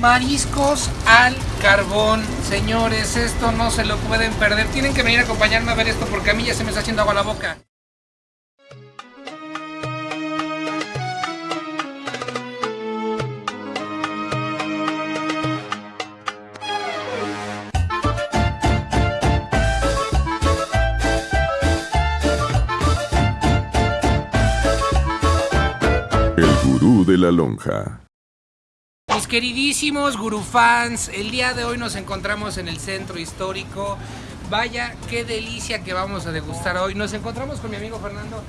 Mariscos al carbón, señores, esto no se lo pueden perder. Tienen que venir a acompañarme a ver esto porque a mí ya se me está haciendo agua la boca. El gurú de la lonja. Mis queridísimos gurufans, el día de hoy nos encontramos en el centro histórico. Vaya, qué delicia que vamos a degustar hoy. Nos encontramos con mi amigo Fernando.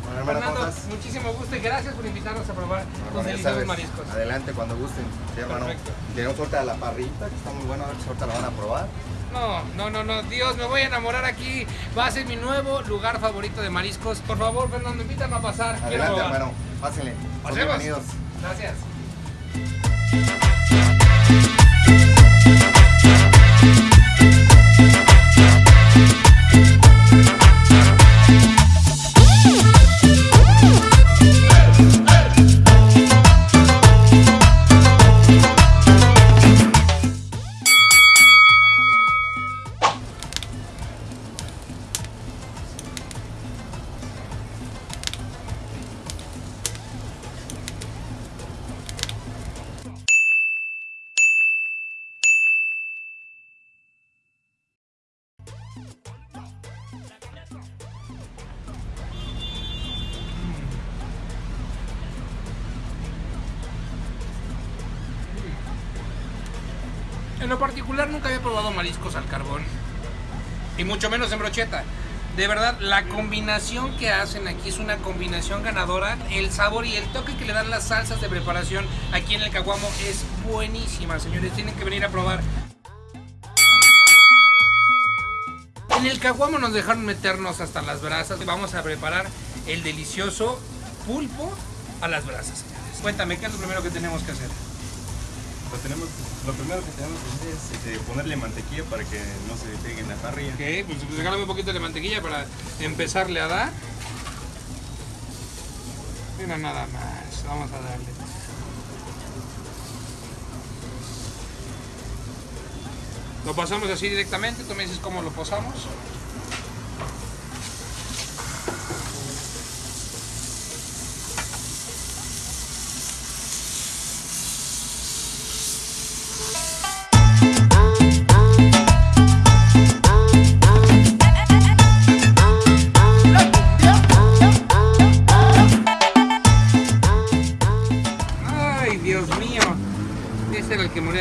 Muchísimo gusto y gracias por invitarnos a probar los deliciosos mariscos. Adelante cuando gusten. Sí, hermano. Perfecto. Tenemos suerte a la parrita, que está muy buena, a ver si ahorita la van a probar. No, no, no, no, Dios, me voy a enamorar aquí. Va a ser mi nuevo lugar favorito de mariscos. Por favor, Fernando, invítame a pasar. Adelante, hermano. Pásenle. Bienvenidos. Gracias. thank you En lo particular nunca había probado mariscos al carbón. Y mucho menos en brocheta. De verdad, la combinación que hacen aquí es una combinación ganadora. El sabor y el toque que le dan las salsas de preparación aquí en el caguamo es buenísima, señores. Tienen que venir a probar. En el caguamo nos dejaron meternos hasta las brasas. Vamos a preparar el delicioso pulpo a las brasas. Cuéntame, ¿qué es lo primero que tenemos que hacer? Lo, tenemos, lo primero que tenemos que hacer es este, ponerle mantequilla para que no se pegue en la parrilla. Ok, pues regálame un poquito de mantequilla para empezarle a dar. Mira nada más, vamos a darle. Lo pasamos así directamente, tú me dices cómo lo posamos.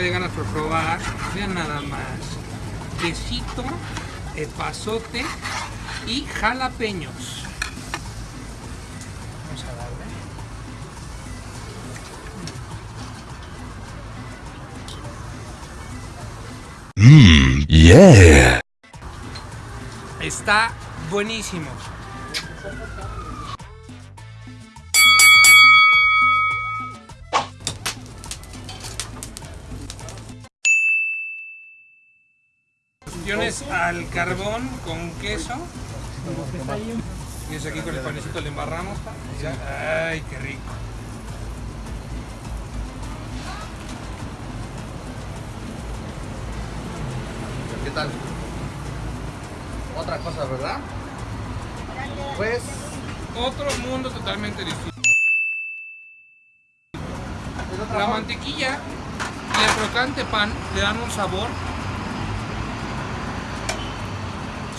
Moría de ganas por probar. Vean nada más. Quesito, epazote y jalapeños. Vamos a darle. Yeah. Está buenísimo. Opciones al carbón con queso. Y eso aquí con el panecito le embarramos. Ay, qué rico. ¿Qué tal? Otra cosa, ¿verdad? Pues, Otro mundo totalmente distinto. es La mantequilla y el crocante pan le dan un sabor.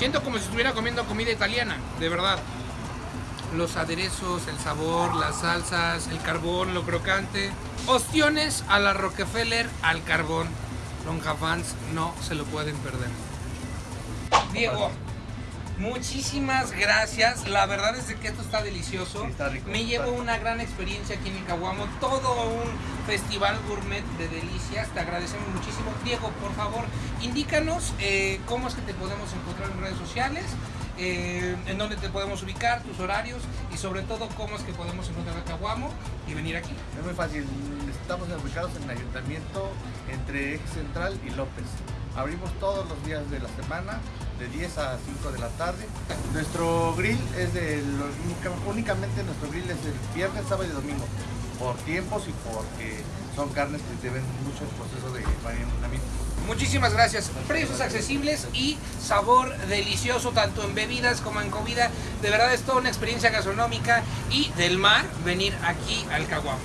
Siento como si estuviera comiendo comida italiana, de verdad. Los aderezos, el sabor, las salsas, el carbón, lo crocante. Ostiones a la Rockefeller al carbón. Lonja fans no se lo pueden perder. Diego, muchísimas gracias. La verdad es que esto está delicioso. Sí, está rico, Me está llevo rico. una gran experiencia aquí en Caguamo. Todo un festival gourmet de delicias. Te agradecemos muchísimo. Diego, por favor, indícanos eh, cómo es que te podemos encontrar en redes sociales. eh, en dónde te podemos ubicar, tus horarios y sobre todo cómo es que podemos encontrar a Caguamo y venir aquí. Es muy fácil. Estamos ubicados en el ayuntamiento entre Eje Central y López. Abrimos todos los días de la semana, de 10 a 5 de la tarde. Nuestro grill es de los, única- únicamente nuestro grill es el viernes, sábado y domingo. por tiempos y porque son carnes que lleven mucho proceso de marinamiento. Muchísimas gracias. Precios accesibles y sabor delicioso tanto en bebidas como en comida. De verdad es toda una experiencia gastronómica y del mar venir aquí al Caguamo.